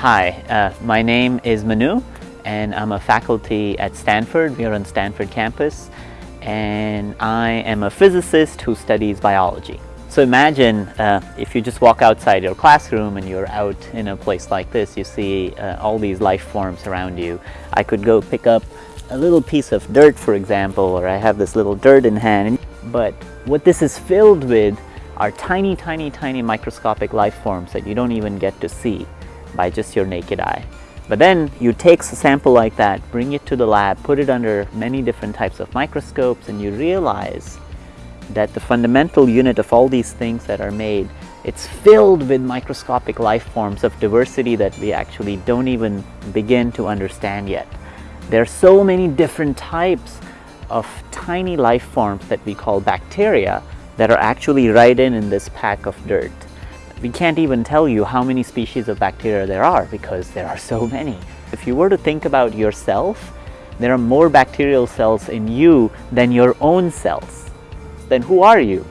Hi, uh, my name is Manu and I'm a faculty at Stanford. We are on Stanford campus and I am a physicist who studies biology. So imagine uh, if you just walk outside your classroom and you're out in a place like this, you see uh, all these life forms around you. I could go pick up a little piece of dirt, for example, or I have this little dirt in hand. But what this is filled with are tiny, tiny, tiny microscopic life forms that you don't even get to see by just your naked eye. But then you take a sample like that, bring it to the lab, put it under many different types of microscopes and you realize that the fundamental unit of all these things that are made, it's filled with microscopic life forms of diversity that we actually don't even begin to understand yet. There are so many different types of tiny life forms that we call bacteria that are actually right in in this pack of dirt. We can't even tell you how many species of bacteria there are because there are so many. If you were to think about yourself, there are more bacterial cells in you than your own cells. Then who are you?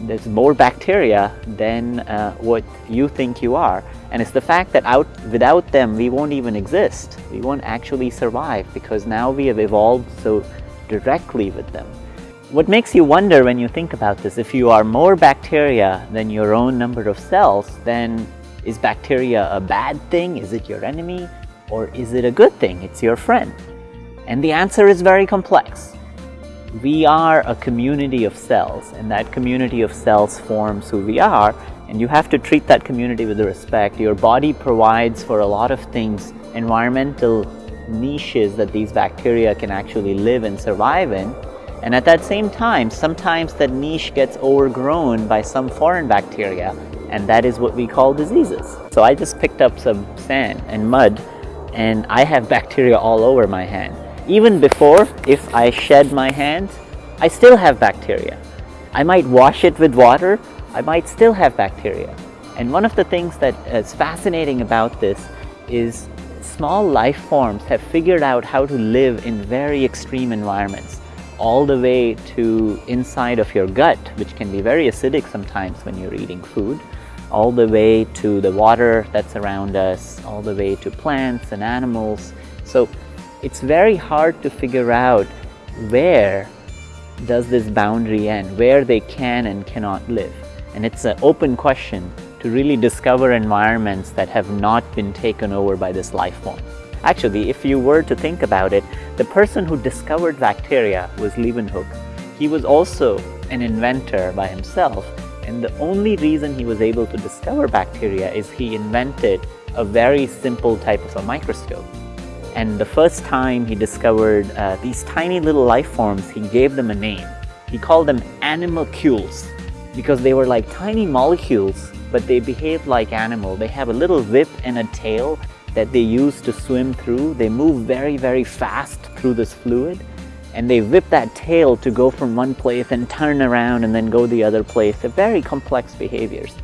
There's more bacteria than uh, what you think you are. And it's the fact that out, without them, we won't even exist. We won't actually survive because now we have evolved so directly with them. What makes you wonder when you think about this, if you are more bacteria than your own number of cells, then is bacteria a bad thing? Is it your enemy? Or is it a good thing? It's your friend. And the answer is very complex. We are a community of cells, and that community of cells forms who we are, and you have to treat that community with respect. Your body provides for a lot of things, environmental niches that these bacteria can actually live and survive in, and at that same time, sometimes that niche gets overgrown by some foreign bacteria, and that is what we call diseases. So I just picked up some sand and mud, and I have bacteria all over my hand. Even before, if I shed my hand, I still have bacteria. I might wash it with water, I might still have bacteria. And one of the things that is fascinating about this is small life forms have figured out how to live in very extreme environments all the way to inside of your gut, which can be very acidic sometimes when you're eating food, all the way to the water that's around us, all the way to plants and animals. So it's very hard to figure out where does this boundary end, where they can and cannot live. And it's an open question to really discover environments that have not been taken over by this life form. Actually, if you were to think about it, the person who discovered bacteria was Leeuwenhoek. He was also an inventor by himself, and the only reason he was able to discover bacteria is he invented a very simple type of a microscope. And the first time he discovered uh, these tiny little life forms, he gave them a name. He called them animalcules because they were like tiny molecules, but they behaved like animal. They have a little whip and a tail that they use to swim through. They move very, very fast through this fluid and they whip that tail to go from one place and turn around and then go the other place. They're very complex behaviors.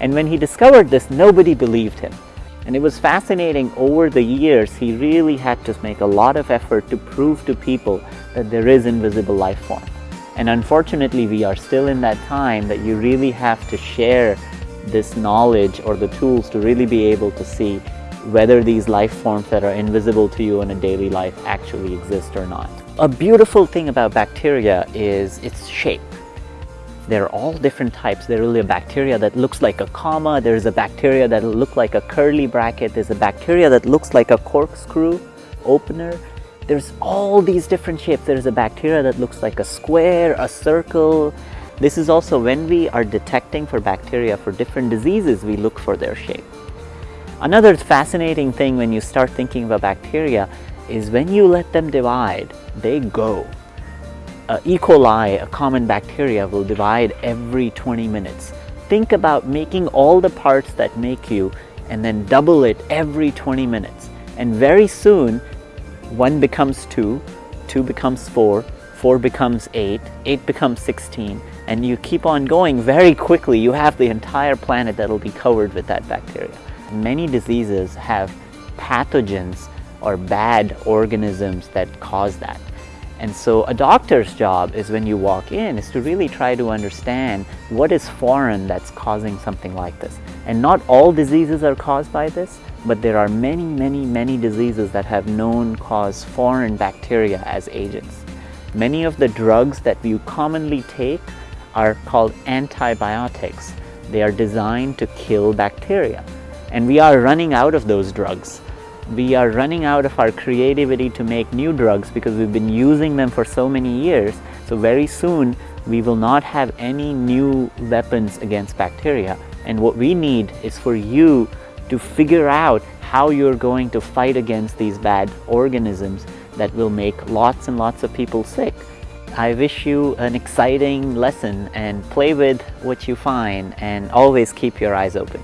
And when he discovered this, nobody believed him. And it was fascinating over the years, he really had to make a lot of effort to prove to people that there is invisible life form. And unfortunately, we are still in that time that you really have to share this knowledge or the tools to really be able to see whether these life forms that are invisible to you in a daily life actually exist or not. A beautiful thing about bacteria is its shape. They're all different types. There's really a bacteria that looks like a comma. There's a bacteria that looks like a curly bracket. There's a bacteria that looks like a corkscrew opener. There's all these different shapes. There's a bacteria that looks like a square, a circle. This is also when we are detecting for bacteria for different diseases, we look for their shape. Another fascinating thing when you start thinking about bacteria is when you let them divide, they go. Uh, e. coli, a common bacteria, will divide every 20 minutes. Think about making all the parts that make you and then double it every 20 minutes. And very soon, one becomes two, two becomes four, four becomes eight, eight becomes 16, and you keep on going very quickly. You have the entire planet that will be covered with that bacteria. Many diseases have pathogens or bad organisms that cause that. And so a doctor's job is when you walk in is to really try to understand what is foreign that's causing something like this. And not all diseases are caused by this, but there are many, many, many diseases that have known cause foreign bacteria as agents. Many of the drugs that you commonly take are called antibiotics. They are designed to kill bacteria. And we are running out of those drugs. We are running out of our creativity to make new drugs because we've been using them for so many years. So very soon we will not have any new weapons against bacteria. And what we need is for you to figure out how you're going to fight against these bad organisms that will make lots and lots of people sick. I wish you an exciting lesson and play with what you find and always keep your eyes open.